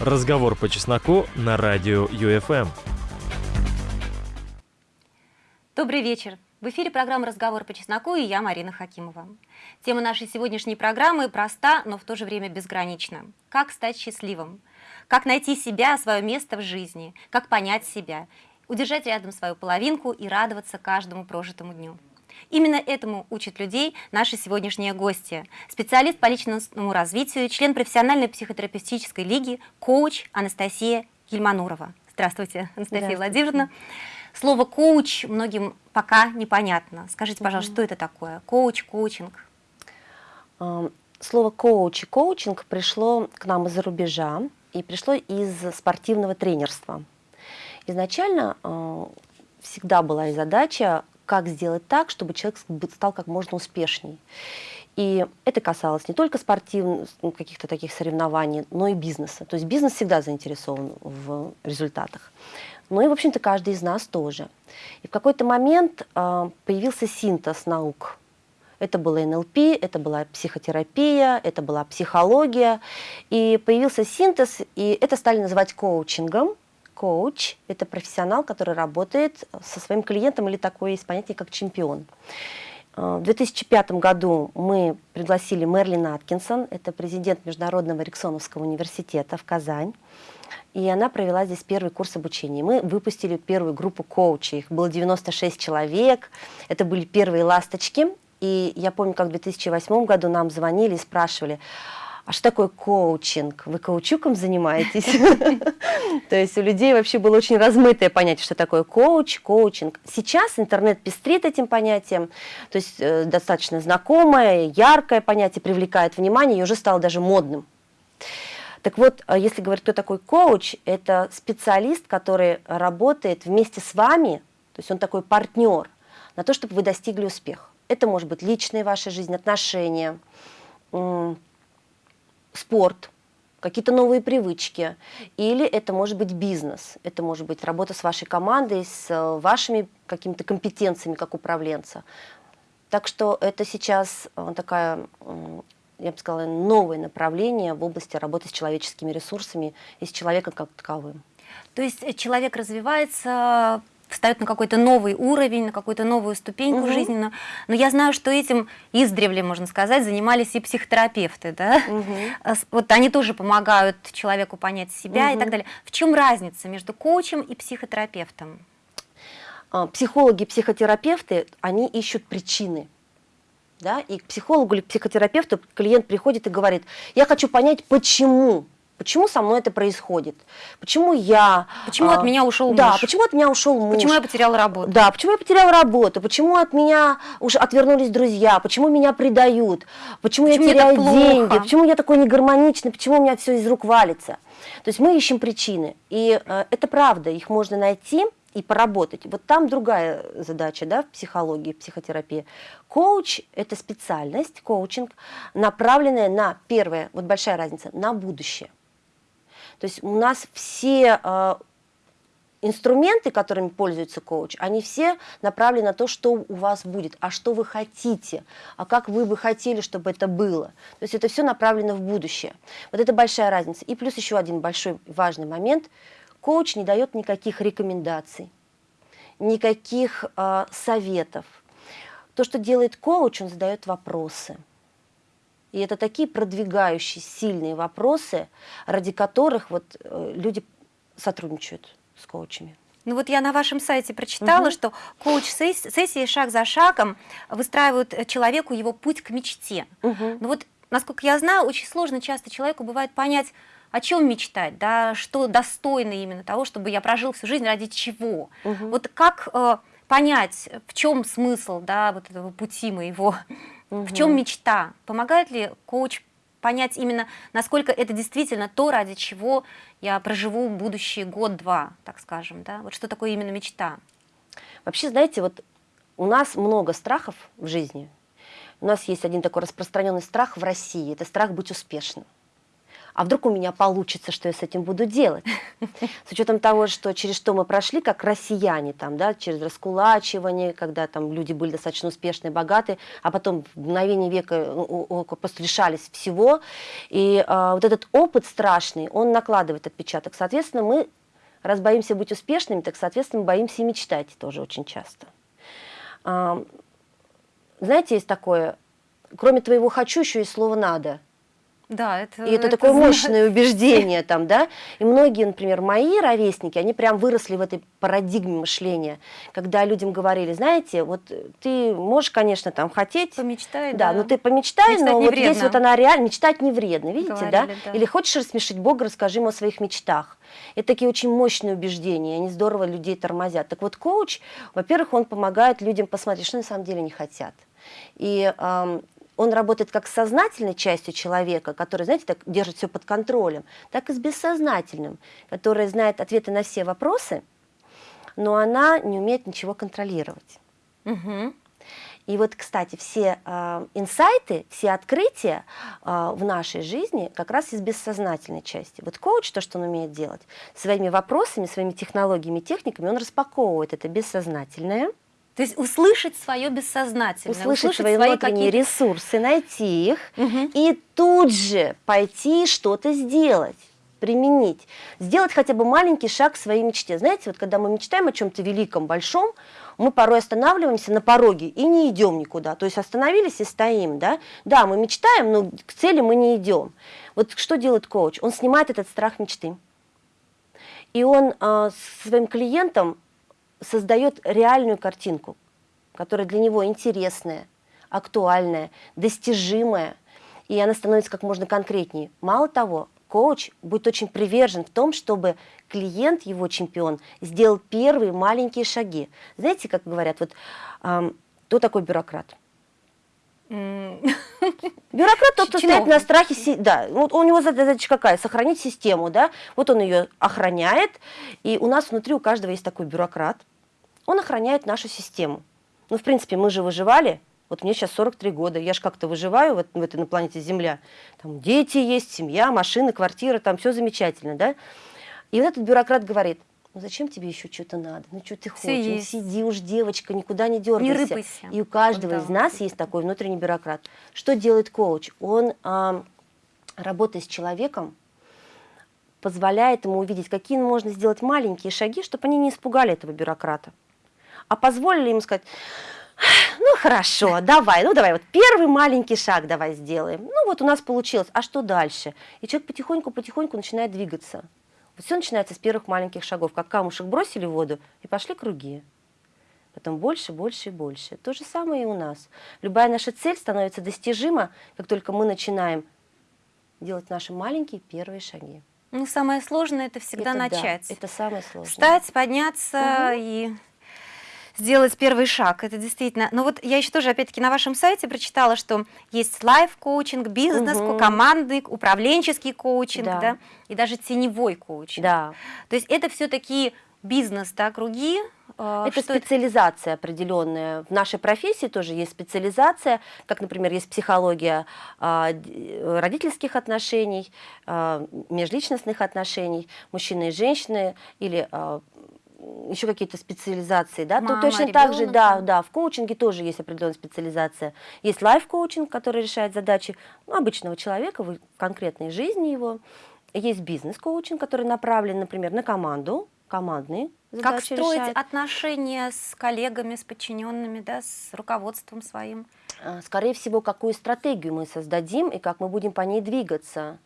Разговор по чесноку на радио ЮФМ. Добрый вечер. В эфире программа «Разговор по чесноку» и я, Марина Хакимова. Тема нашей сегодняшней программы проста, но в то же время безгранична. Как стать счастливым? Как найти себя, свое место в жизни? Как понять себя? Удержать рядом свою половинку и радоваться каждому прожитому дню. Именно этому учат людей наши сегодняшние гости. Специалист по личностному развитию, член профессиональной психотерапевтической лиги, коуч Анастасия Гельманурова. Здравствуйте, Анастасия Здравствуйте. Владимировна. Слово «коуч» многим пока непонятно. Скажите, пожалуйста, что это такое? Коуч, коучинг? Слово «коуч» и «коучинг» пришло к нам из-за рубежа и пришло из спортивного тренерства. Изначально э, всегда была задача как сделать так, чтобы человек стал как можно успешней. И это касалось не только спортивных, каких-то таких соревнований, но и бизнеса. То есть бизнес всегда заинтересован в результатах. Ну и, в общем-то, каждый из нас тоже. И в какой-то момент э, появился синтез наук. Это было НЛП, это была психотерапия, это была психология. И появился синтез, и это стали называть коучингом коуч – это профессионал, который работает со своим клиентом или такое есть понятие, как чемпион. Э, в 2005 году мы пригласили Мерлин Аткинсон, это президент Международного Эриксоновского университета в Казань, и она провела здесь первый курс обучения. Мы выпустили первую группу коучей, их было 96 человек, это были первые ласточки, и я помню, как в 2008 году нам звонили и спрашивали, а что такое коучинг? Вы коучуком занимаетесь? То есть у людей вообще было очень размытое понятие, что такое коуч, коучинг. Сейчас интернет пестрит этим понятием, то есть э, достаточно знакомое, яркое понятие, привлекает внимание и уже стало даже модным. Так вот, э, если говорить, кто такой коуч, это специалист, который работает вместе с вами, то есть он такой партнер, на то, чтобы вы достигли успеха. Это может быть личная ваша жизнь, отношения, спорт, какие-то новые привычки, или это может быть бизнес, это может быть работа с вашей командой, с э, вашими какими-то компетенциями как управленца. Так что это сейчас э, такая, я бы сказала, новое направление в области работы с человеческими ресурсами и с человеком как таковым. То есть э, человек развивается встает на какой-то новый уровень, на какую-то новую ступеньку угу. жизненную. Но я знаю, что этим издревле, можно сказать, занимались и психотерапевты. Да? Угу. Вот они тоже помогают человеку понять себя угу. и так далее. В чем разница между коучем и психотерапевтом? А, психологи, психотерапевты, они ищут причины. Да? И к психологу или к психотерапевту клиент приходит и говорит, я хочу понять, почему Почему со мной это происходит? Почему я... Почему а, от меня ушел да, муж? почему от меня ушел муж? Почему я потеряла работу? Да, почему я потеряла работу? Почему от меня уже отвернулись друзья? Почему меня предают? Почему, почему я теряю деньги? Почему я такой негармоничный? Почему у меня все из рук валится? То есть мы ищем причины. И э, это правда, их можно найти и поработать. Вот там другая задача да, в психологии, в психотерапии. Коуч – это специальность, коучинг, направленная на, первое, вот большая разница, на будущее. То есть у нас все э, инструменты, которыми пользуется коуч, они все направлены на то, что у вас будет, а что вы хотите, а как вы бы хотели, чтобы это было. То есть это все направлено в будущее. Вот это большая разница. И плюс еще один большой важный момент. Коуч не дает никаких рекомендаций, никаких э, советов. То, что делает коуч, он задает вопросы – и это такие продвигающие, сильные вопросы, ради которых вот э, люди сотрудничают с коучами. Ну вот я на вашем сайте прочитала, угу. что коуч-сессии шаг за шагом выстраивают э, человеку его путь к мечте. Угу. Ну вот, насколько я знаю, очень сложно часто человеку бывает понять, о чем мечтать, да, что достойно именно того, чтобы я прожил всю жизнь ради чего. Угу. Вот как э, понять, в чем смысл да, вот этого пути моего Угу. В чем мечта? Помогает ли коуч понять именно, насколько это действительно то, ради чего я проживу будущий год-два, так скажем, да? Вот что такое именно мечта? Вообще, знаете, вот у нас много страхов в жизни. У нас есть один такой распространенный страх в России, это страх быть успешным. А вдруг у меня получится, что я с этим буду делать? С учетом того, что через что мы прошли, как россияне, там, да, через раскулачивание, когда там люди были достаточно успешные, богатые, а потом в мгновение века ну, просто лишались всего. И а, вот этот опыт страшный, он накладывает отпечаток. Соответственно, мы, раз боимся быть успешными, так, соответственно, боимся и мечтать тоже очень часто. А, знаете, есть такое, кроме твоего «хочу» еще и слово «надо». Да, это, и это, это такое знает. мощное убеждение там, да. И многие, например, мои ровесники, они прям выросли в этой парадигме мышления, когда людям говорили, знаете, вот ты можешь, конечно, там хотеть. Помечтай, да. да. но ты помечтай, мечтать но вот вредно. здесь вот она реально, мечтать не вредно, видите, Говорили, да? да? Или хочешь рассмешить Бога, расскажи ему о своих мечтах. Это такие очень мощные убеждения, они здорово людей тормозят. Так вот, коуч, во-первых, он помогает людям посмотреть, что на самом деле не хотят. И он работает как с сознательной частью человека, который, знаете, так держит все под контролем, так и с бессознательным, который знает ответы на все вопросы, но она не умеет ничего контролировать. Угу. И вот, кстати, все э, инсайты, все открытия э, в нашей жизни как раз из бессознательной части. Вот коуч, то, что он умеет делать, своими вопросами, своими технологиями, техниками, он распаковывает это бессознательное, то есть услышать свое бессознательное. Услышать, услышать свои, свои внутренние ресурсы, найти их угу. и тут же пойти что-то сделать применить, сделать хотя бы маленький шаг к своей мечте. Знаете, вот когда мы мечтаем о чем-то великом, большом, мы порой останавливаемся на пороге и не идем никуда. То есть остановились и стоим, да? Да, мы мечтаем, но к цели мы не идем. Вот что делает коуч? Он снимает этот страх мечты. И он э, своим клиентам создает реальную картинку, которая для него интересная, актуальная, достижимая, и она становится как можно конкретнее. Мало того, коуч будет очень привержен в том, чтобы клиент, его чемпион, сделал первые маленькие шаги. Знаете, как говорят, вот эм, кто такой бюрократ? Бюрократ тот, кто стоит на страхе, да, вот у него задача какая? Сохранить систему, да, вот он ее охраняет, и у нас внутри у каждого есть такой бюрократ, он охраняет нашу систему. Ну, в принципе, мы же выживали. Вот мне сейчас 43 года, я же как-то выживаю в, в этой на планете Земля. Там дети есть, семья, машины, квартира, там все замечательно, да? И вот этот бюрократ говорит, ну зачем тебе еще что-то надо? Ну что ты хочешь? Ну, сиди уж, девочка, никуда не дергайся. Не рыпайся. И у каждого вот, из нас есть такой внутренний бюрократ. Что делает коуч? Он, а, работая с человеком, позволяет ему увидеть, какие можно сделать маленькие шаги, чтобы они не испугали этого бюрократа а позволили ему сказать, ну хорошо, давай, ну давай, вот первый маленький шаг давай сделаем. Ну вот у нас получилось, а что дальше? И человек потихоньку-потихоньку начинает двигаться. Вот все начинается с первых маленьких шагов, как камушек бросили в воду и пошли круги. Потом больше, больше и больше. То же самое и у нас. Любая наша цель становится достижима, как только мы начинаем делать наши маленькие первые шаги. Ну, самое сложное это всегда это, начать. Да, это самое сложное. Встать, подняться угу. и сделать первый шаг. Это действительно... Но вот я еще тоже, опять-таки, на вашем сайте прочитала, что есть лайф-коучинг, бизнес, угу. командный, управленческий коучинг, да. да, и даже теневой коучинг. Да. То есть это все такие бизнес, да, круги, а, это специализация это? определенная. В нашей профессии тоже есть специализация, как, например, есть психология а, родительских отношений, а, межличностных отношений, мужчины и женщины, или еще какие-то специализации, да, Мама, то точно ребенок, так же, да, да, в коучинге тоже есть определенная специализация. Есть лайф-коучинг, который решает задачи ну, обычного человека в конкретной жизни его. Есть бизнес-коучинг, который направлен, например, на команду, командные задачи Как строить решает. отношения с коллегами, с подчиненными, да, с руководством своим? А, скорее всего, какую стратегию мы создадим и как мы будем по ней двигаться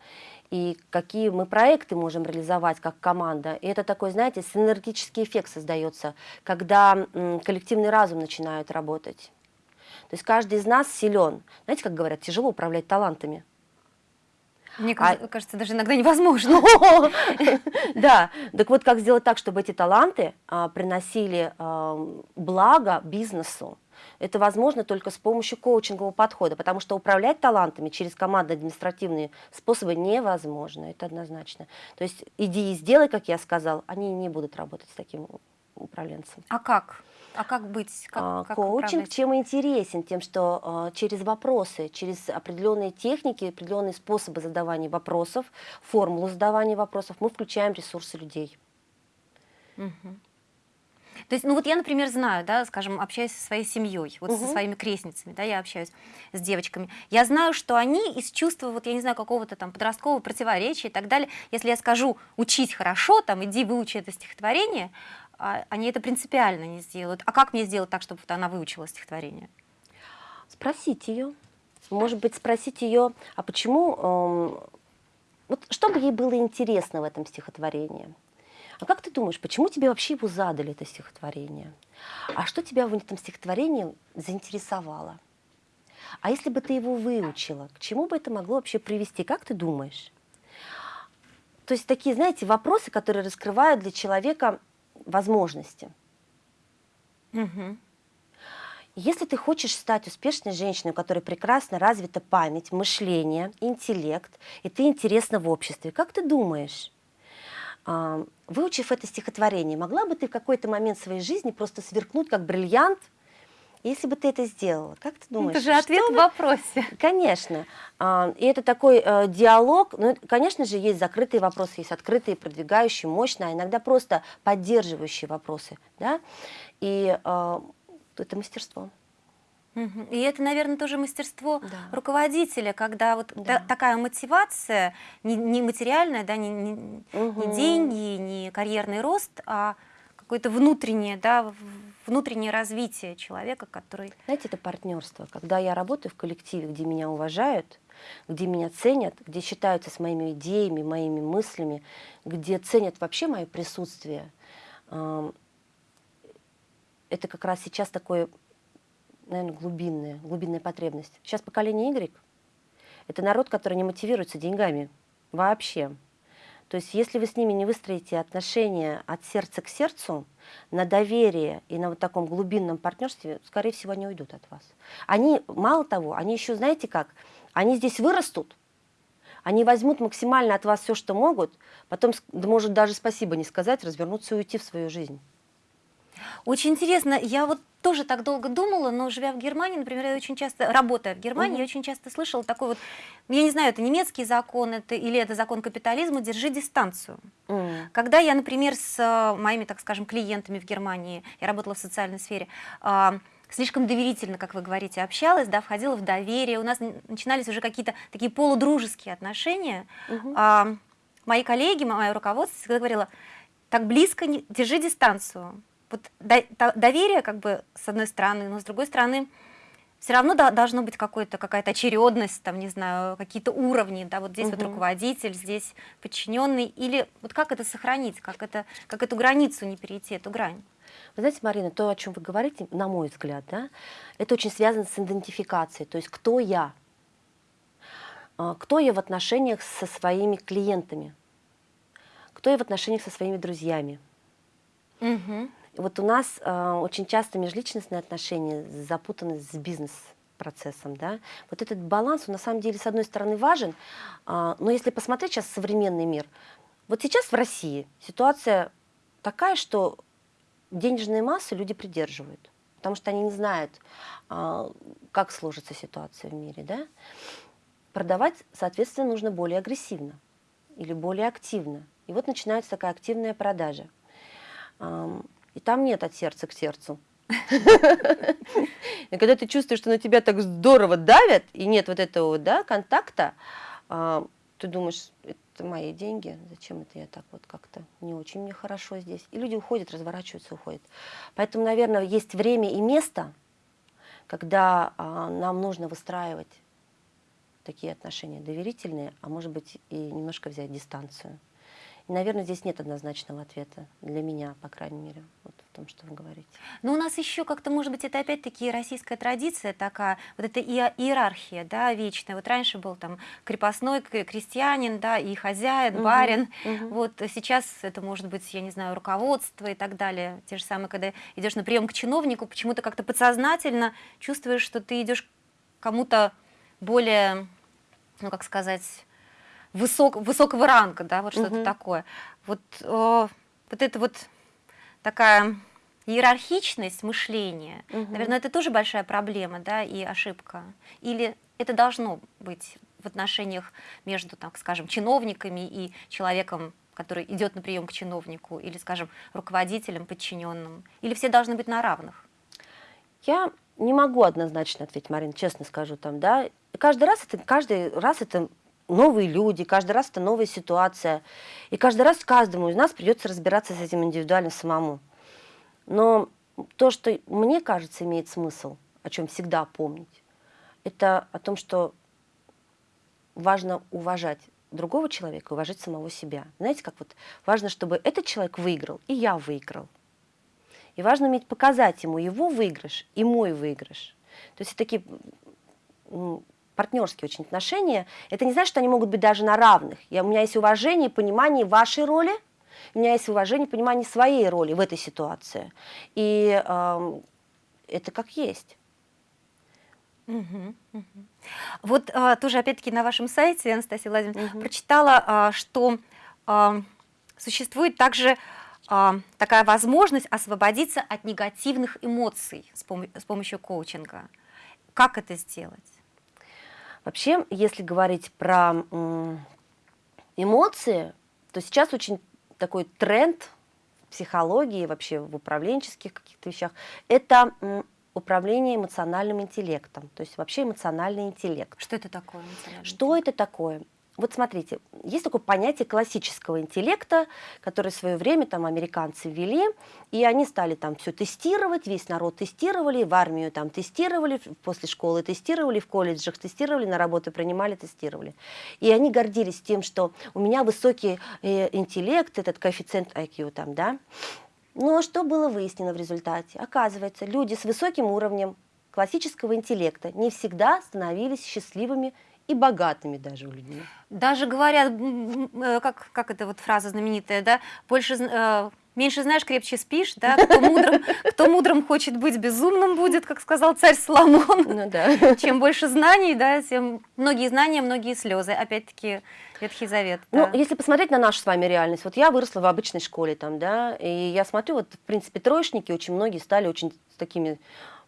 и какие мы проекты можем реализовать как команда. И это такой, знаете, синергический эффект создается, когда коллективный разум начинает работать. То есть каждый из нас силен. Знаете, как говорят, тяжело управлять талантами. Мне а... кажется, даже иногда невозможно. Да, так вот как сделать так, чтобы эти таланты а, приносили а, благо бизнесу, это возможно только с помощью коучингового подхода, потому что управлять талантами через командно-административные способы невозможно, это однозначно. То есть иди и сделай, как я сказал, они не будут работать с таким управленцем. А как? А как быть? Как, А, как Коучинг управлять? чем интересен? Тем, что а, через вопросы, через определенные техники, определенные способы задавания вопросов, формулу задавания вопросов, мы включаем ресурсы людей. Мгм. То есть, ну вот я, например, знаю, да, скажем, общаюсь со своей семьей, вот со Мгм. своими крестницами, да, я общаюсь с девочками. Я знаю, что они из чувства, вот я не знаю, какого-то там подросткового противоречия и так далее, если я скажу учить хорошо, там, иди выучи это стихотворение, а, они это принципиально не сделают. А как мне сделать так, чтобы вот она выучила стихотворение? Спросить ее. Может быть, спросить ее, а почему, эм, вот что бы ей было интересно в этом стихотворении? А как ты думаешь, почему тебе вообще его задали, это стихотворение? А что тебя в этом стихотворении заинтересовало? А если бы ты его выучила, к чему бы это могло вообще привести? Как ты думаешь? То есть такие, знаете, вопросы, которые раскрывают для человека возможности. Мгм. Если ты хочешь стать успешной женщиной, у которой прекрасно развита память, мышление, интеллект, и ты интересна в обществе, как ты думаешь, выучив это стихотворение, могла бы ты в какой-то момент своей жизни просто сверкнуть как бриллиант, если бы ты это сделала? Как ты думаешь? это же ответ в вопросе. Конечно. А, И это такой э, диалог. Ну, конечно же, есть закрытые вопросы, есть открытые, продвигающие, мощные, а иногда просто поддерживающие вопросы. Да? И э, это мастерство. И это, наверное, тоже мастерство Да. руководителя, когда вот Да. та- такая мотивация, не, не материальная, да, не, не- не Мгм. деньги, не карьерный рост, а какое-то внутреннее, да, внутреннее развитие человека, который... Знаете, это партнерство. Когда я работаю в коллективе, где меня уважают, где меня ценят, где считаются с моими идеями, моими мыслями, где ценят вообще мое присутствие, это как раз сейчас такое, наверное, глубинная, глубинная потребность. Сейчас поколение Y – это народ, который не мотивируется деньгами вообще. То есть если вы с ними не выстроите отношения от сердца к сердцу, на доверие и на вот таком глубинном партнерстве, скорее всего, они уйдут от вас. Они, мало того, они еще, знаете как, они здесь вырастут, они возьмут максимально от вас все, что могут, потом, может, даже спасибо не сказать, развернуться и уйти в свою жизнь. Очень интересно, я вот тоже так долго думала, но живя в Германии, например, я очень часто, работая в Германии, Мгм. я очень часто слышала такой вот, я не знаю, это немецкий закон это, или это закон капитализма, держи дистанцию. М. Когда я, например, с э, моими, так скажем, клиентами в Германии, я работала в социальной сфере, а, слишком доверительно, как вы говорите, общалась, да, входила в доверие, у нас начинались уже какие-то такие полудружеские отношения. А, мои коллеги, мое руководство всегда говорило, так близко, не, держи дистанцию. Вот доверие, как бы, с одной стороны, но с другой стороны, все равно до- должно быть какая-то очередность, там, не знаю, какие-то уровни, да, вот здесь вот Мгм. руководитель, здесь подчиненный, или вот как это сохранить, как, это, как эту границу не перейти, эту грань? Вы знаете, Марина, то, о чем вы говорите, на мой взгляд, да, это очень связано с идентификацией, то есть кто я, А, кто я в отношениях со своими клиентами, кто я в отношениях со своими друзьями. Мгм. Вот у нас а, очень часто межличностные отношения запутаны с бизнес-процессом. Да? Вот этот баланс, он на самом деле, с одной стороны, важен, а, но если посмотреть сейчас современный мир, вот сейчас в России ситуация такая, что денежные массы люди придерживают, потому что они не знают, а, как сложится ситуация в мире. Да? Продавать, соответственно, нужно более агрессивно или более активно. И вот начинается такая активная продажа. И там нет от сердца к сердцу. И когда ты чувствуешь, что на тебя так здорово давят, и нет вот этого да, контакта, а, ты думаешь, это мои деньги, зачем это я так вот как-то не очень мне хорошо здесь. И люди уходят, разворачиваются, уходят. Поэтому, наверное, есть время и место, когда а, нам нужно выстраивать такие отношения доверительные, а может быть и немножко взять дистанцию. И, наверное, здесь нет однозначного ответа для меня, по крайней мере, вот в том, что вы говорите. Но у нас еще как-то, может быть, это опять-таки российская традиция такая, вот эта иерархия, да, вечная. Вот раньше был там крепостной крестьянин, да, и хозяин, барин. мгм. Вот сейчас это может быть, я не знаю, руководство и так далее. Те же самые, когда идешь на прием к чиновнику, почему-то как-то подсознательно чувствуешь, что ты идешь к кому-то более, ну как сказать, высок, высокого ранга, да, вот что-то Мгм. такое. Вот, э, вот это вот такая иерархичность мышления, Мгм. наверное, это тоже большая проблема, да, и ошибка. Или это должно быть в отношениях между, так скажем, чиновниками и человеком, который идет на прием к чиновнику, или, скажем, руководителем, подчиненным, или все должны быть на равных. Я не могу однозначно ответить, Марин, честно скажу там, да. Каждый раз это, каждый раз это новые люди, каждый раз это новая ситуация. И каждый раз каждому из нас придется разбираться с этим индивидуально самому. Но то, что мне кажется имеет смысл, о чем всегда помнить, это о том, что важно уважать другого человека, уважать самого себя. Знаете, как вот важно, чтобы этот человек выиграл, и я выиграл. И важно уметь показать ему его выигрыш и мой выигрыш. То есть такие партнерские очень отношения. Это не значит, что они могут быть даже на равных. Я, у меня есть уважение и понимание вашей роли, у меня есть уважение и понимание своей роли в этой ситуации. И эм, это как есть. Мгм, мгм. Вот а, тоже опять-таки на вашем сайте, Анастасия Владимировна, Мгм. прочитала, а, что а, существует также а, такая возможность освободиться от негативных эмоций с, пом- с помощью коучинга. Как это сделать? Вообще, если говорить про эмоции, то сейчас очень такой тренд в психологии, вообще в управленческих каких-то вещах, это управление эмоциональным интеллектом, то есть вообще эмоциональный интеллект. Что это такое? Что это такое? Вот смотрите, есть такое понятие классического интеллекта, которое в свое время там американцы ввели, и они стали там все тестировать, весь народ тестировали, в армию там тестировали, после школы тестировали, в колледжах тестировали, на работу принимали, тестировали. И они гордились тем, что у меня высокий э, интеллект, этот коэффициент IQ там, да. Но что было выяснено в результате? Оказывается, люди с высоким уровнем классического интеллекта не всегда становились счастливыми и богатыми даже у людей. Даже говорят, э, как, как эта вот фраза знаменитая, да, больше, э, меньше знаешь, крепче спишь, да, кто мудрым, кто мудрым хочет быть, безумным будет, как сказал царь Соломон. Ну да. Чем больше знаний, да, тем многие знания, многие слезы. Опять-таки Ветхий Завет. Ну, да. если посмотреть на нашу с вами реальность, вот я выросла в обычной школе там, да, и я смотрю, вот, в принципе, троечники очень многие стали очень такими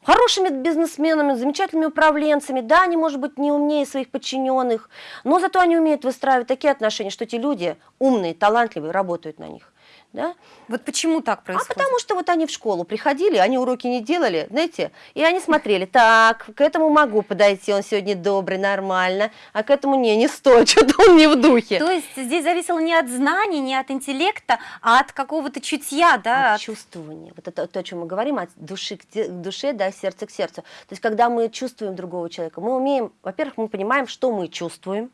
хорошими бизнесменами, замечательными управленцами. Да, они, может быть, не умнее своих подчиненных, но зато они умеют выстраивать такие отношения, что эти люди умные, талантливые, работают на них. Да? Вот почему так происходит? А потому что вот они в школу приходили, они уроки не делали, знаете, и они смотрели, так, к этому могу подойти, он сегодня добрый, нормально, а к этому не, не стоит, что-то он не в духе. То есть здесь зависело не от знаний, не от интеллекта, а от какого-то чутья, да? от чувствования. Вот это то, о чем мы говорим, от души к душе, да, сердца к сердцу. То есть, когда мы чувствуем другого человека, мы умеем, во-первых, мы понимаем, что мы чувствуем,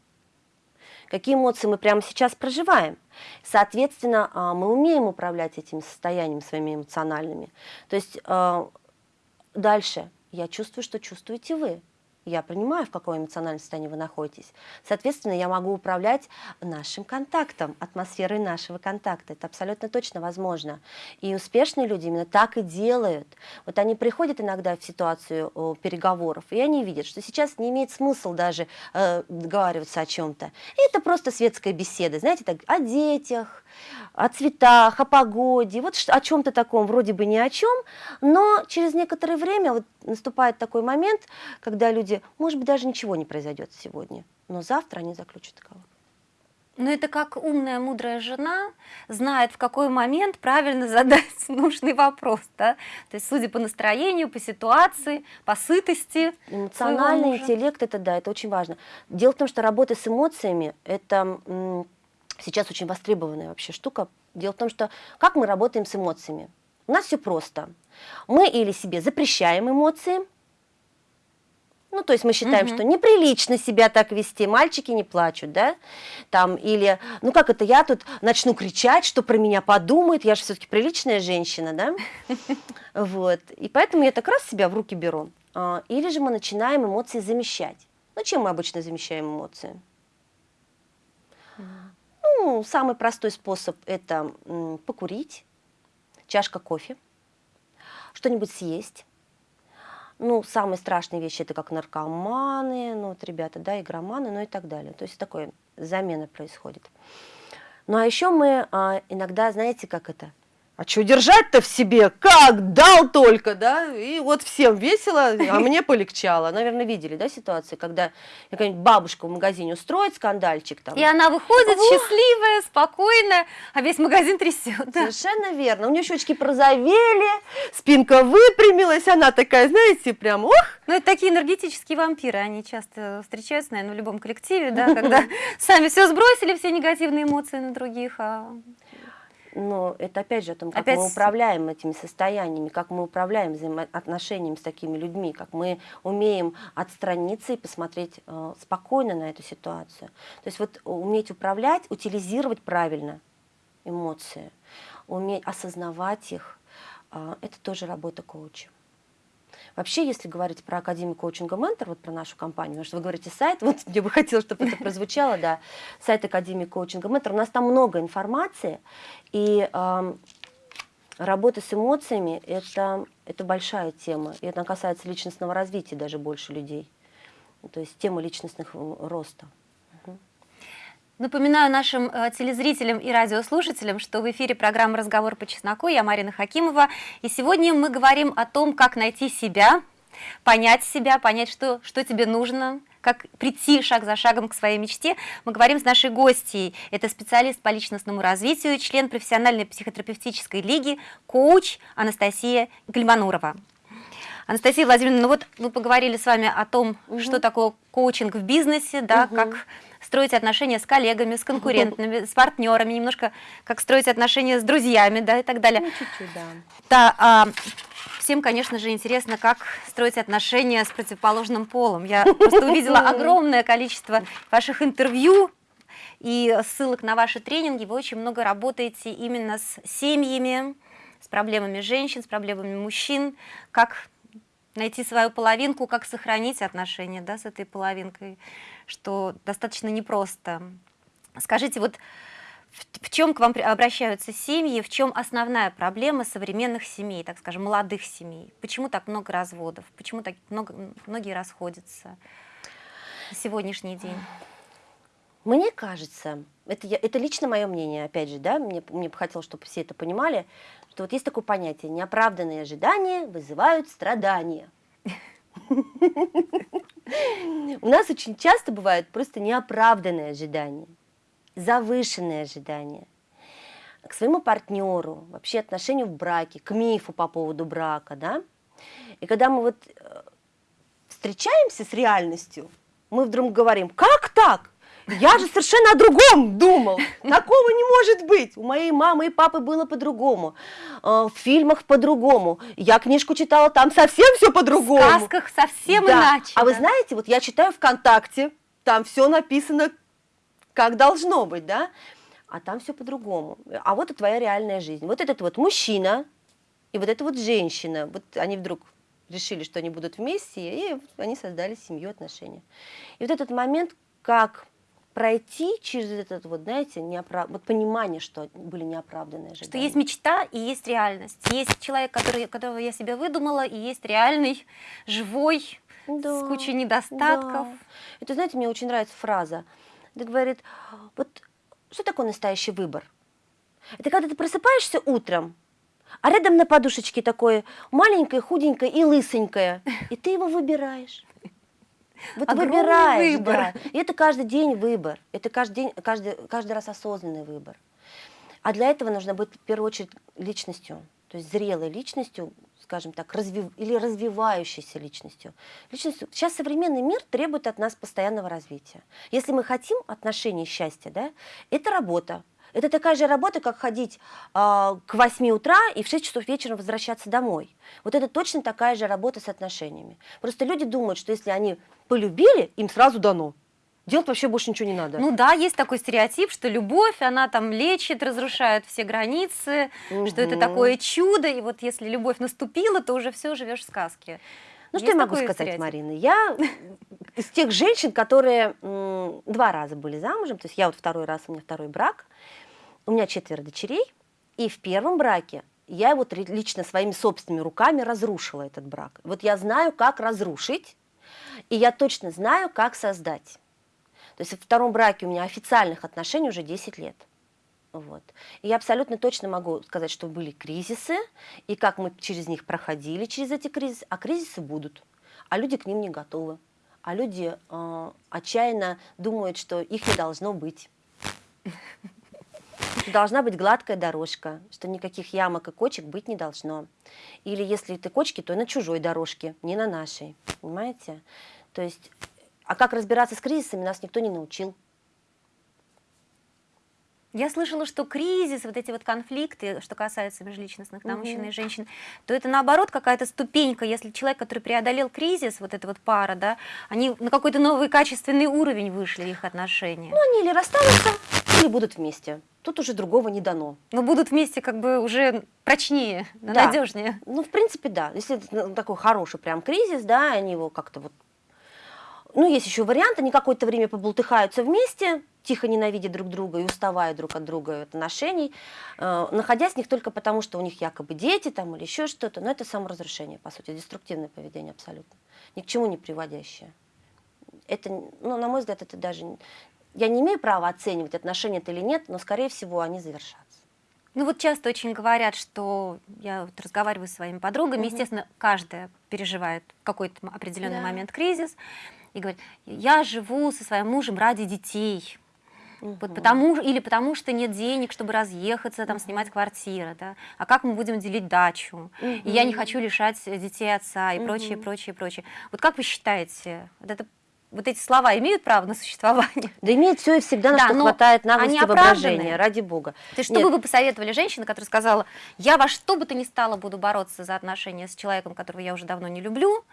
какие эмоции мы прямо сейчас проживаем. Соответственно, а, мы умеем управлять этим состоянием своими эмоциональными. То есть а, дальше я чувствую, что чувствуете вы. Я понимаю, в каком эмоциональном состоянии вы находитесь. Соответственно, я могу управлять нашим контактом, атмосферой нашего контакта. Это абсолютно точно возможно. И успешные люди именно так и делают. Вот они приходят иногда в ситуацию о, переговоров, и они видят, что сейчас не имеет смысла даже э, договариваться о чем-то. Это просто светская беседа, знаете, так, о детях, о цветах, о погоде, вот о чем-то таком, вроде бы ни о чем, но через некоторое время вот наступает такой момент, когда люди, может быть, даже ничего не произойдет сегодня, но завтра они заключат договор. Но это как умная, мудрая жена знает, в какой момент правильно задать нужный вопрос, да? То есть, судя по настроению, по ситуации, по сытости. Эмоциональный интеллект, это да, это очень важно. Дело в том, что работа с эмоциями, это сейчас очень востребованная вообще штука. Дело в том, что как мы работаем с эмоциями? У нас все просто. Мы или себе запрещаем эмоции, ну, то есть мы считаем, Мгм. что неприлично себя так вести, мальчики не плачут, да, там, или, ну, как это, я тут начну кричать, что про меня подумают, я же все-таки приличная женщина, да, вот, и поэтому я так раз себя в руки беру, А, или же мы начинаем эмоции замещать. Ну, чем мы обычно замещаем эмоции? Ну, самый простой способ – это покурить, чашка кофе, что-нибудь съесть. Ну, самые страшные вещи – это как наркоманы, ну, вот ребята, да, игроманы, ну и так далее. То есть такое замена происходит. Ну, а еще мы а, иногда, знаете, как это, а что держать-то в себе? Как? Дал только, да? И вот всем весело, а мне полегчало. Наверное, видели, да, ситуации, когда какая-нибудь бабушка в магазине устроит скандальчик там. И она выходит О! счастливая, спокойная, а весь магазин трясет. Да. Совершенно верно. У нее щечки прозовели, спинка выпрямилась, она такая, знаете, прям, ох! Ну, это такие энергетические вампиры, они часто встречаются, наверное, в любом коллективе, да, когда сами все сбросили, все негативные эмоции на других, а но это опять же о том, как опять... мы управляем этими состояниями, как мы управляем взаимоотношениями с такими людьми, как мы умеем отстраниться и посмотреть э, спокойно на эту ситуацию. То есть вот уметь управлять, утилизировать правильно эмоции, уметь осознавать их, э, это тоже работа коуча. Вообще, если говорить про Академию коучинга Ментор, вот про нашу компанию, потому что вы говорите сайт, вот мне бы хотелось, чтобы это прозвучало, да, сайт Академии коучинга Ментор, у нас там много информации, и э, работа с эмоциями это, – это большая тема, и это касается личностного развития даже больше людей, то есть тема личностных роста. Напоминаю нашим э, телезрителям и радиослушателям, что в эфире программа «Разговор по чесноку». Я Марина Хакимова. И сегодня мы говорим о том, как найти себя, понять себя, понять, что, что тебе нужно, как прийти шаг за шагом к своей мечте. Мы говорим с нашей гостьей. Это специалист по личностному развитию, член профессиональной психотерапевтической лиги, коуч Анастасия Гальманурова. Анастасия Владимировна, ну вот мы поговорили с вами о том, угу. что такое коучинг в бизнесе, да, угу. как строить отношения с коллегами, с конкурентами, с партнерами, немножко как строить отношения с друзьями, да, и так далее. Ну, чуть-чуть, да. Да, а, всем, конечно же, интересно, как строить отношения с противоположным полом. Я просто увидела огромное количество ваших интервью, и ссылок на ваши тренинги, вы очень много работаете именно с семьями, с проблемами женщин, с проблемами мужчин, как найти свою половинку, как сохранить отношения да, с этой половинкой что достаточно непросто. Скажите, вот в, чем к вам обращаются семьи, в чем основная проблема современных семей, так скажем, молодых семей? Почему так много разводов? Почему так много, многие расходятся на сегодняшний день? Мне кажется, это, я, это лично мое мнение, опять же, да, мне, мне бы хотелось, чтобы все это понимали, что вот есть такое понятие, неоправданные ожидания вызывают страдания. У нас очень часто бывают просто неоправданные ожидания, завышенные ожидания к своему партнеру, вообще отношению в браке, к мифу по поводу брака, да. И когда мы вот э, встречаемся с реальностью, мы вдруг говорим, как так? Я же совершенно о другом думал. Такого не может быть. У моей мамы и папы было по-другому. Э, в фильмах по-другому. Я книжку читала, там совсем все по-другому. В сказках совсем да. иначе. А вы знаете, вот я читаю ВКонтакте, там все написано, как должно быть, да? А там все по-другому. А вот и твоя реальная жизнь. Вот этот вот мужчина и вот эта вот женщина. Вот они вдруг решили, что они будут вместе, и они создали семью, отношения. И вот этот момент, как пройти через этот вот, знаете, неоправ... вот понимание, что были неоправданные ожидания. Что есть мечта и есть реальность. Есть человек, который, которого я себе выдумала, и есть реальный, живой, да, с кучей недостатков. Да. Это, знаете, мне очень нравится фраза. Это говорит, вот что такое настоящий выбор? Это когда ты просыпаешься утром, а рядом на подушечке такое маленькое, худенькое и лысенькое, и ты его выбираешь. Вот Огромный выбираешь, выбор. Да. И это каждый день выбор. Это каждый, день, каждый, каждый раз осознанный выбор. А для этого нужно быть в первую очередь личностью, то есть зрелой личностью, скажем так, развив, или развивающейся личностью. личностью. Сейчас современный мир требует от нас постоянного развития. Если мы хотим отношений счастья, да, это работа, это такая же работа, как ходить э, к 8 утра и в 6 часов вечера возвращаться домой. Вот это точно такая же работа с отношениями. Просто люди думают, что если они полюбили, им сразу дано. Делать вообще больше ничего не надо. Ну да, есть такой стереотип, что любовь, она там лечит, разрушает все границы, угу. что это такое чудо, и вот если любовь наступила, то уже все, живешь в сказке. Ну есть что я могу сказать, стереотип? Марина? Я из тех женщин, которые два раза были замужем, то есть я вот второй раз, у меня второй брак, у меня четверо дочерей, и в первом браке я вот лично своими собственными руками разрушила этот брак. Вот я знаю, как разрушить, и я точно знаю, как создать. То есть в втором браке у меня официальных отношений уже 10 лет. Вот. И я абсолютно точно могу сказать, что были кризисы, и как мы через них проходили, через эти кризисы, а кризисы будут, а люди к ним не готовы, а люди э, отчаянно думают, что их не должно быть. Должна быть гладкая дорожка, что никаких ямок и кочек быть не должно. Или если ты кочки, то на чужой дорожке, не на нашей. Понимаете? То есть, а как разбираться с кризисами, нас никто не научил. Я слышала, что кризис, вот эти вот конфликты, что касается межличностных да, мужчин и женщин, то это наоборот какая-то ступенька, если человек, который преодолел кризис, вот эта вот пара, да, они на какой-то новый качественный уровень вышли их отношения. Ну, они или расстанутся, или будут вместе. Тут уже другого не дано. Но будут вместе как бы уже прочнее, да. надежнее. Ну, в принципе, да. Если это такой хороший прям кризис, да, они его как-то вот ну, есть еще вариант, они какое-то время побултыхаются вместе, тихо ненавидя друг друга и уставая друг от друга отношений, э, находясь в них только потому, что у них якобы дети там или еще что-то, но это саморазрушение, по сути, деструктивное поведение абсолютно, ни к чему не приводящее. Это, ну, на мой взгляд, это даже... Я не имею права оценивать, отношения это или нет, но, скорее всего, они завершатся. Ну вот часто очень говорят, что я вот разговариваю с своими подругами, угу. естественно, каждая переживает какой-то определенный да. момент кризис, и говорит, я живу со своим мужем ради детей, Угу. Вот потому, или потому что нет денег, чтобы разъехаться, там, снимать квартиру, да? а как мы будем делить дачу, угу. и я не хочу лишать детей отца, и угу. прочее, прочее, прочее. Вот как вы считаете, вот, это, вот эти слова имеют право на существование? Да имеет все и всегда, на да, что хватает наглости воображения, ради бога. То есть что бы вы посоветовали женщине, которая сказала, я во что бы то ни стало буду бороться за отношения с человеком, которого я уже давно не люблю,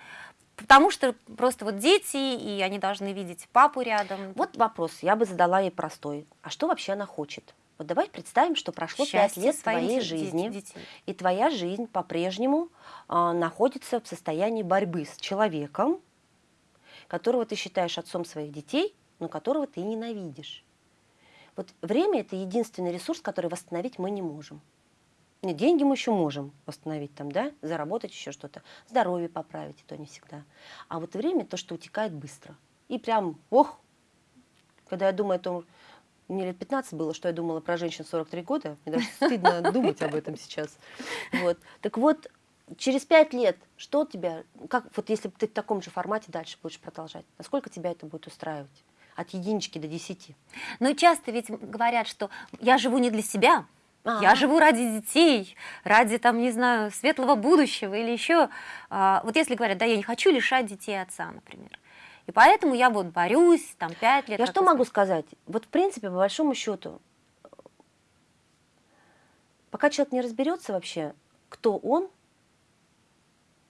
Потому что просто вот дети, и они должны видеть папу рядом. Вот вопрос, я бы задала ей простой. А что вообще она хочет? Вот давай представим, что прошло пять лет твоей жизни, детей. и твоя жизнь по-прежнему э, находится в состоянии борьбы с человеком, которого ты считаешь отцом своих детей, но которого ты ненавидишь. Вот время – это единственный ресурс, который восстановить мы не можем. Нет, деньги мы еще можем восстановить, там, да, заработать еще что-то, здоровье поправить, и то не всегда. А вот время то, что утекает быстро. И прям, ох, когда я думаю о том, мне лет 15 было, что я думала про женщин 43 года, мне даже стыдно думать об этом сейчас. Вот. Так вот, через пять лет, что тебя, как, вот если ты в таком же формате дальше будешь продолжать, насколько тебя это будет устраивать? От единички до десяти. Ну, часто ведь говорят, что я живу не для себя, а -а -а. Я живу ради детей, ради, там, не знаю, светлого будущего или еще. А, вот если говорят, да, я не хочу лишать детей отца, например. И поэтому я вот борюсь, там, пять лет. Я что могу сказать? Вот, в принципе, по большому счету, пока человек не разберется вообще, кто он,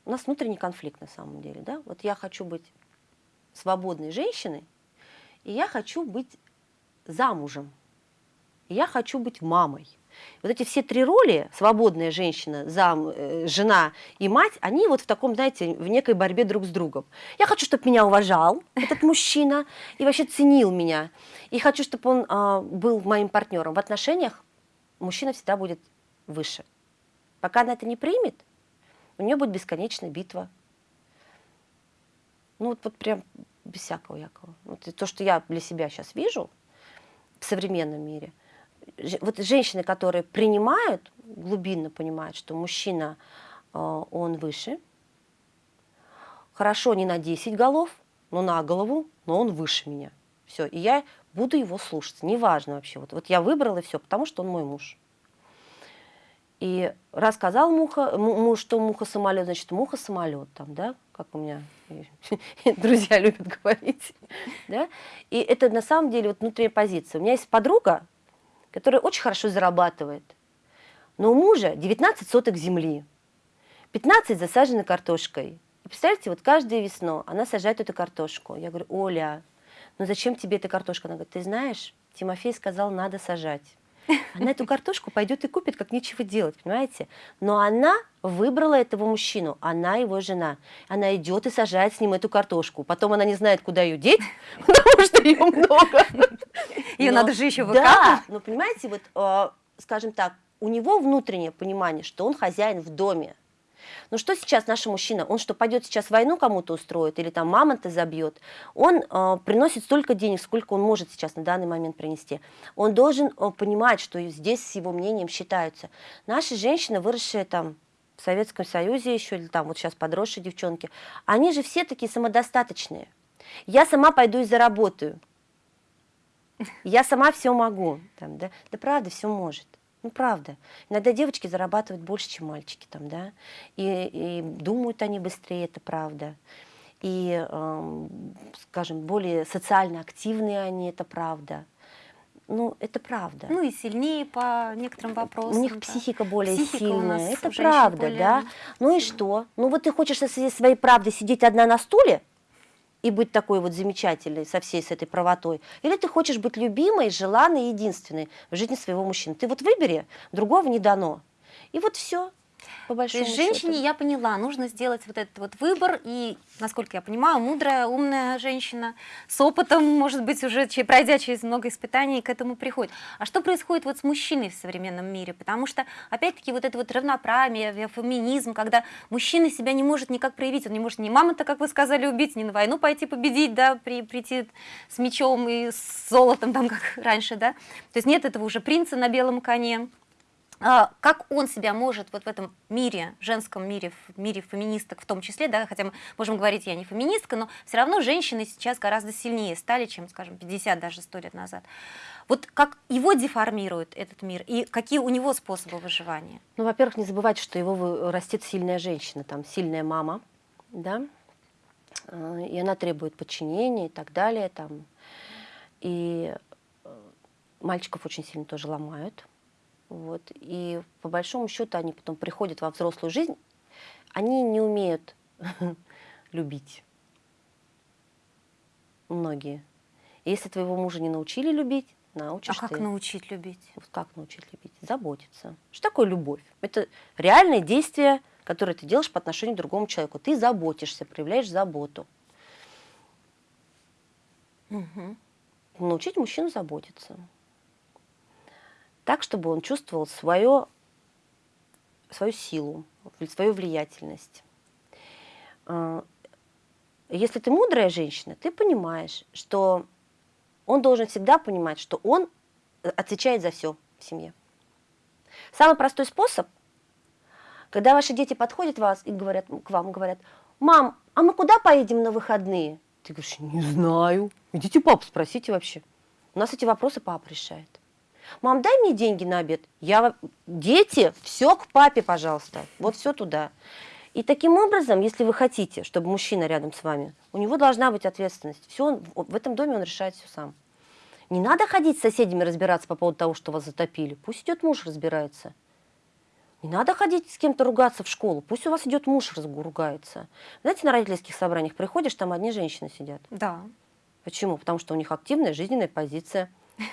у нас внутренний конфликт на самом деле, да? Вот я хочу быть свободной женщиной, и я хочу быть замужем, и я хочу быть мамой. Вот эти все три роли, свободная женщина, зам, э, жена и мать, они вот в таком, знаете, в некой борьбе друг с другом. Я хочу, чтобы меня уважал этот мужчина и вообще ценил меня. И хочу, чтобы он э, был моим партнером. В отношениях мужчина всегда будет выше. Пока она это не примет, у нее будет бесконечная битва. Ну вот, вот прям без всякого якого. Вот то, что я для себя сейчас вижу в современном мире – вот женщины, которые принимают, глубинно понимают, что мужчина, э, он выше, хорошо не на 10 голов, но на голову, но он выше меня. Все, и я буду его слушаться, неважно вообще. Вот, вот я выбрала все, потому что он мой муж. И рассказал муха, муж, что муха-самолет, значит, муха-самолет там, да, как у меня друзья любят говорить. Да? И это на самом деле вот внутренняя позиция. У меня есть подруга, который очень хорошо зарабатывает. Но у мужа 19 соток земли, 15 засажены картошкой. И представляете, вот каждую весну она сажает эту картошку. Я говорю, Оля, ну зачем тебе эта картошка? Она говорит, ты знаешь, Тимофей сказал, надо сажать. Она эту картошку пойдет и купит, как нечего делать, понимаете? Но она выбрала этого мужчину, она его жена. Она идет и сажает с ним эту картошку. Потом она не знает, куда ее деть, потому что ее много. Ее надо же еще выкапывать. Да, но понимаете, вот, э, скажем так, у него внутреннее понимание, что он хозяин в доме. Но что сейчас наш мужчина? Он что, пойдет сейчас войну кому-то устроит или там мамонта забьет? Он э, приносит столько денег, сколько он может сейчас на данный момент принести. Он должен э, понимать, что здесь с его мнением считаются. Наши женщины, выросшие там в Советском Союзе еще, или там вот сейчас подросшие девчонки, они же все такие самодостаточные. Я сама пойду и заработаю. Я сама все могу. Там, да? да правда, все может. Ну, правда. Иногда девочки зарабатывают больше, чем мальчики там, да, и, и думают они быстрее, это правда. И, э, скажем, более социально активные они, это правда. Ну, это правда. Ну и сильнее по некоторым вопросам. У них да. психика более Психика сильная. Это правда, более да. Ну и что? Ну вот ты хочешь со своей правдой сидеть одна на стуле и быть такой вот замечательной со всей с этой правотой, или ты хочешь быть любимой, желанной, единственной в жизни своего мужчины. Ты вот выбери, другого не дано. И вот все по То есть женщине, счету. я поняла, нужно сделать вот этот вот выбор, и, насколько я понимаю, мудрая, умная женщина с опытом, может быть, уже пройдя через много испытаний, к этому приходит. А что происходит вот с мужчиной в современном мире? Потому что, опять-таки, вот это вот равноправие, феминизм, когда мужчина себя не может никак проявить, он не может ни мамонта, как вы сказали, убить, ни на войну пойти победить, да, при, прийти с мечом и с золотом, там, как раньше, да. То есть нет этого уже принца на белом коне. А, как он себя может вот в этом мире, женском мире, в мире феминисток в том числе, да, хотя мы можем говорить, я не феминистка, но все равно женщины сейчас гораздо сильнее стали, чем, скажем, 50, даже 100 лет назад. Вот как его деформирует этот мир и какие у него способы выживания? Ну, во-первых, не забывайте, что его растет сильная женщина, там сильная мама, да, э, и она требует подчинения и так далее, там. И э, мальчиков очень сильно тоже ломают. Вот. И по большому счету они потом приходят во взрослую жизнь, они не умеют любить. Многие. Если твоего мужа не научили любить, А научишь как ты. научить любить? Вот как научить любить? Заботиться. Что такое любовь? Это реальное действие, которое ты делаешь по отношению к другому человеку. Ты заботишься, проявляешь заботу. Мгм. Научить мужчину заботиться. Так, чтобы он чувствовал свое, свою силу, свою влиятельность. А, Если ты мудрая женщина, ты понимаешь, что он должен всегда понимать, что он э, отвечает за все в семье. Самый простой способ, когда ваши дети подходят вас и говорят, к вам говорят, мам, а мы куда поедем на выходные? Ты говоришь, не знаю. Идите папу спросите вообще. У нас эти вопросы папа решает. Мам, дай мне деньги на обед. Я, дети, все к папе, пожалуйста. Вот все туда. И таким образом, если вы хотите, чтобы мужчина рядом с вами, у него должна быть ответственность. Все он, в этом доме он решает все сам. Не надо ходить с соседями разбираться по поводу того, что вас затопили. Пусть идет муж разбирается. Не надо ходить с кем-то ругаться в школу. Пусть у вас идет муж ругается. Знаете, на родительских собраниях приходишь, там одни женщины сидят. Да. Почему? Потому что у них активная жизненная позиция.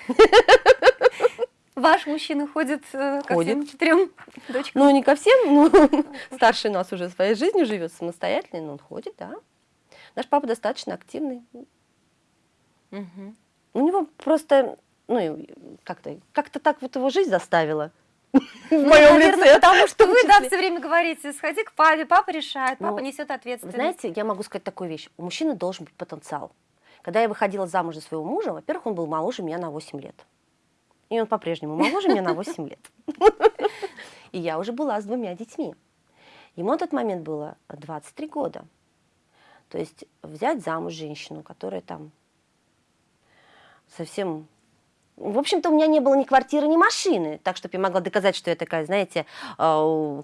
Ваш мужчина ходит, э, ко Ходит. всем четырем дочкам? Ну, не ко всем, но старший у нас уже своей жизнью живет самостоятельно, но он ходит, да. Наш папа достаточно активный. Мгм. У него просто, ну, как-то как так вот его жизнь заставила. В Ну, моем наверное, лице. потому что в вы, да, все время говорите, сходи к папе, папа решает, папа Ну, несет ответственность. знаете, я могу сказать такую вещь. У мужчины должен быть потенциал. Когда я выходила замуж за своего мужа, во-первых, он был моложе меня на 8 лет. И он по-прежнему моложе меня на 8 лет. И я уже была с двумя детьми. Ему на тот момент было 23 года. То есть взять замуж женщину, которая там совсем... В общем-то, у меня не было ни квартиры, ни машины, так, чтобы я могла доказать, что я такая, знаете, а,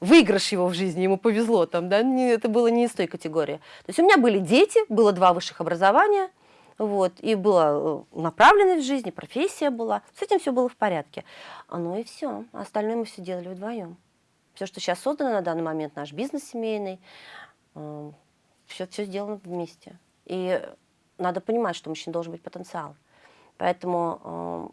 выигрыш его в жизни, ему повезло там, да, это было не из той категории. То есть у меня были дети, было два высших образования, вот, и была э, направленность в жизни, профессия была, с этим все было в порядке. Ну и все, остальное мы все делали вдвоем. Все, что сейчас создано на данный момент, наш бизнес семейный, все, все сделано вместе. И надо понимать, что у мужчин должен быть потенциал. Поэтому,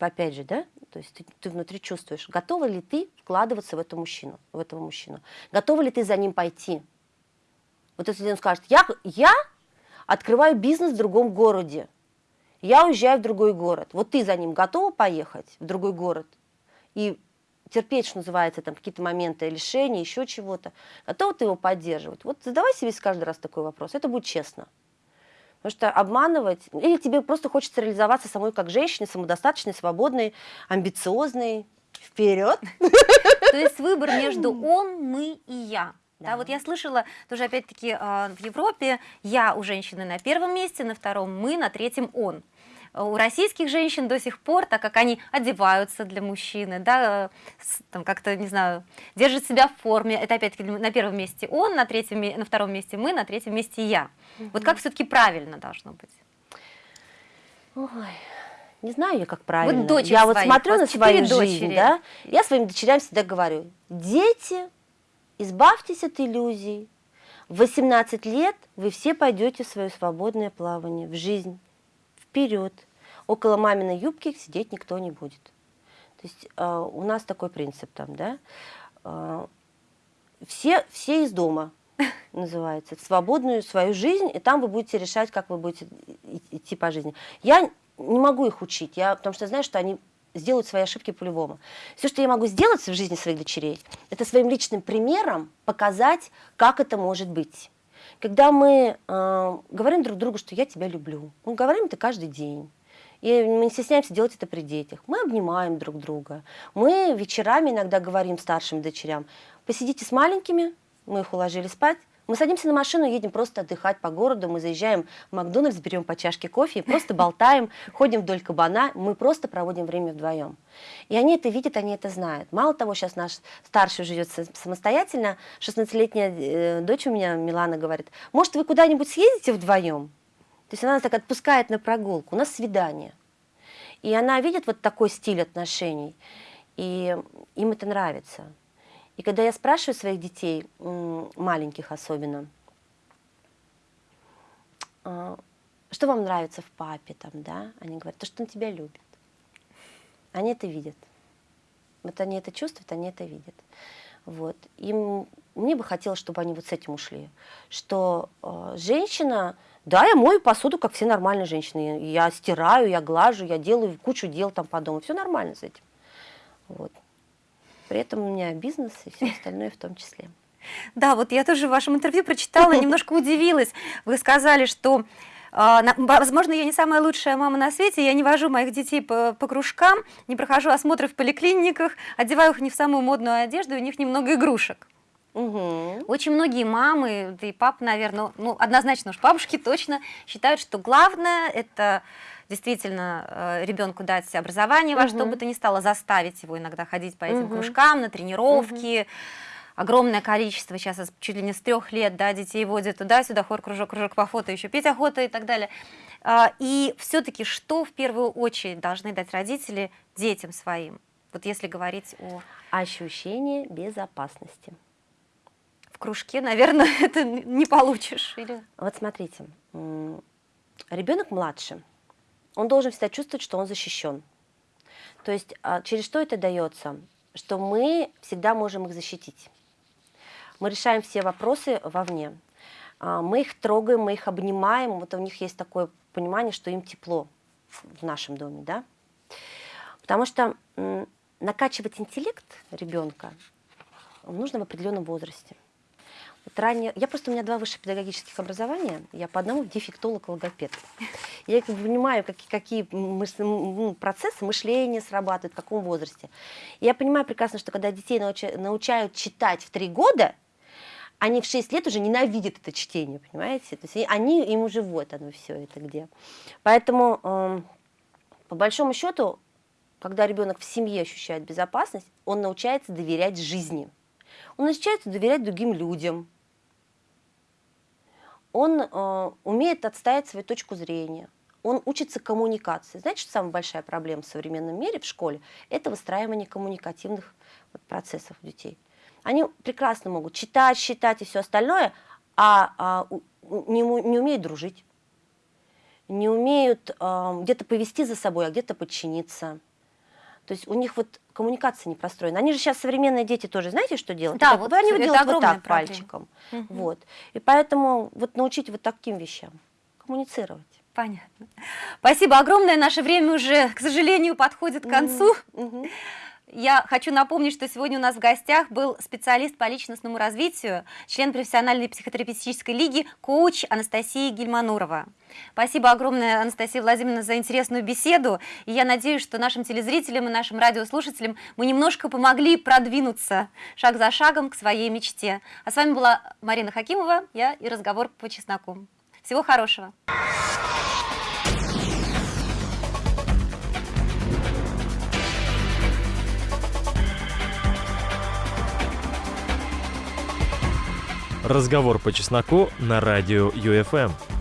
э, опять же, да, то есть ты, ты внутри чувствуешь, готова ли ты вкладываться в эту мужчину, в этого мужчину, готова ли ты за ним пойти. Вот если он скажет, я, я открываю бизнес в другом городе, я уезжаю в другой город, вот ты за ним готова поехать в другой город и терпеть, что называется, там какие-то моменты лишения, еще чего-то, готова ты его поддерживать? Вот задавай себе каждый раз такой вопрос, это будет честно. Потому что обманывать, или тебе просто хочется реализоваться самой как женщине, самодостаточной, свободной, амбициозной, вперед. То есть выбор между он, мы и я. Да. да, вот я слышала тоже опять-таки а, в Европе я у женщины на первом месте, на втором мы, на третьем он у российских женщин до сих пор, так как они одеваются для мужчины, да, там как-то, не знаю, держат себя в форме, это опять-таки на первом месте он, на, третьем, на втором месте мы, на третьем месте я. Угу. Вот как все-таки правильно должно быть? Ой, не знаю я, как правильно. Вот я своих, вот смотрю на свою дочери. жизнь, да, я своим дочерям всегда говорю, дети, избавьтесь от иллюзий, в 18 лет вы все пойдете в свое свободное плавание, в жизнь вперед. Около маминой юбки сидеть никто не будет. То есть э, у нас такой принцип там, да. Э, все, все из дома называется, в свободную свою жизнь, и там вы будете решать, как вы будете идти по жизни. Я не могу их учить, я, потому что знаю, что они сделают свои ошибки по-любому. Все, что я могу сделать в жизни своих дочерей, это своим личным примером показать, как это может быть. Когда мы э, говорим друг другу, что я тебя люблю, мы говорим это каждый день. И мы не стесняемся делать это при детях. Мы обнимаем друг друга. Мы вечерами иногда говорим старшим дочерям, посидите с маленькими, мы их уложили спать, мы садимся на машину, едем просто отдыхать по городу, мы заезжаем в Макдональдс, берем по чашке кофе, просто болтаем, ходим вдоль кабана, мы просто проводим время вдвоем. И они это видят, они это знают. Мало того, сейчас наш старший живет самостоятельно, 16-летняя э, дочь у меня, Милана, говорит, может, вы куда-нибудь съездите вдвоем? То есть она нас так отпускает на прогулку, у нас свидание. И она видит вот такой стиль отношений, и им это нравится. И когда я спрашиваю своих детей, маленьких особенно, «А, что вам нравится в папе, там, да? Они говорят, то, что он тебя любит. Они это видят. Вот они это чувствуют, они это видят. Вот. Им, мне бы хотелось, чтобы они вот с этим ушли. Что э, женщина, да, я мою посуду, как все нормальные женщины. Я стираю, я глажу, я делаю кучу дел там по дому. Все нормально с этим. Вот. При этом у меня бизнес и все остальное в том числе. Да, вот я тоже в вашем интервью прочитала, немножко удивилась. Вы сказали, что а, Возможно, я не самая лучшая мама на свете, я не вожу моих детей по, по кружкам, не прохожу осмотры в поликлиниках, одеваю их не в самую модную одежду, у них немного игрушек. Угу. Очень многие мамы, да и папы, наверное, ну, однозначно уж бабушки точно считают, что главное это действительно э, ребенку дать образование во угу. что бы то ни стало, заставить его иногда ходить по этим угу. кружкам, на тренировки. Угу. Огромное количество, сейчас чуть ли не с трех лет, да, детей водят туда-сюда, хор, кружок, кружок по фото, еще петь охота и так далее. А, и все-таки что в первую очередь должны дать родители детям своим? Вот если говорить о... Ощущение безопасности. В кружке, наверное, это не получишь. Или... Вот смотрите, ребенок младше, он должен всегда чувствовать, что он защищен. То есть а, через что это дается? Что мы всегда можем их защитить. Мы решаем все вопросы вовне. А, мы их трогаем, мы их обнимаем. Вот у них есть такое понимание, что им тепло в нашем доме. Да? Потому что накачивать интеллект ребенка нужно в определенном возрасте. Вот ранее, я просто, у меня два высших педагогических образования, я по одному дефектолог, логопед. Я понимаю, какие, какие мыш, ну, процессы мышления срабатывают, в каком возрасте. Я понимаю прекрасно, что когда детей науча, научают читать в три года, они в 6 лет уже ненавидят это чтение, понимаете? То есть они, им уже вот оно все это где. Поэтому, э, по большому счету, когда ребенок в семье ощущает безопасность, он научается доверять жизни. Он научается доверять другим людям, он э, умеет отстоять свою точку зрения, он учится коммуникации. Знаете, что самая большая проблема в современном мире в школе? Это выстраивание коммуникативных вот, процессов у детей. Они прекрасно могут читать, считать и все остальное, а, а не, не умеют дружить, не умеют э, где-то повести за собой, а где-то подчиниться. То есть у них вот коммуникация не простроена. Они же сейчас современные дети тоже, знаете, что делают? Да, вот они это делают вот так проблема. пальчиком. Угу. Вот. И поэтому вот научить вот таким вещам, коммуницировать. Понятно. Спасибо огромное. Наше время уже, к сожалению, подходит к концу. Угу. Я хочу напомнить, что сегодня у нас в гостях был специалист по личностному развитию, член профессиональной психотерапевтической лиги, коуч Анастасия Гельманурова. Спасибо огромное, Анастасия Владимировна, за интересную беседу. И я надеюсь, что нашим телезрителям и нашим радиослушателям мы немножко помогли продвинуться шаг за шагом к своей мечте. А с вами была Марина Хакимова, я и разговор по чесноку. Всего хорошего. Разговор по чесноку на радио ЮФМ.